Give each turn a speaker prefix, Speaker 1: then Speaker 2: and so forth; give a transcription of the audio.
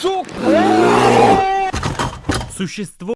Speaker 1: сука! Существо